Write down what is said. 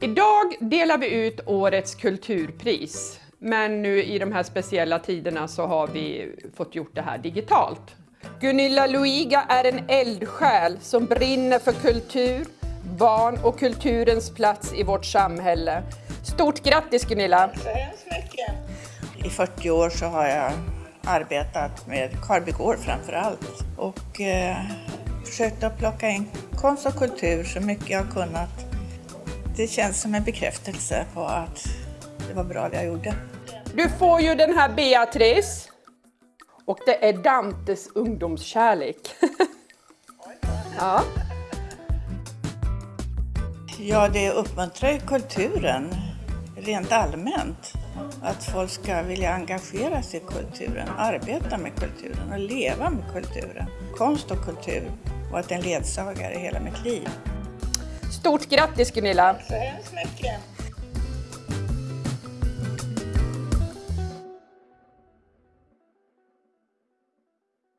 Idag delar vi ut årets kulturpris. Men nu i de här speciella tiderna så har vi fått gjort det här digitalt. Gunilla Luiga är en eldsjäl som brinner för kultur, barn och kulturens plats i vårt samhälle. Stort grattis Gunilla! så hemskt mycket. I 40 år så har jag arbetat med Karbygård framför allt och eh, försökt att plocka in konst och kultur så mycket jag har kunnat. Det känns som en bekräftelse på att det var bra det jag gjorde. Du får ju den här Beatrice. Och det är Dantes ungdomskärlek. ja. Ja, det uppmuntrar ju kulturen rent allmänt. Att folk ska vilja engagera sig i kulturen, arbeta med kulturen och leva med kulturen. Konst och kultur och att den ledsagare i hela mitt liv. Stort grattis Gunilla! Så hemskt mycket.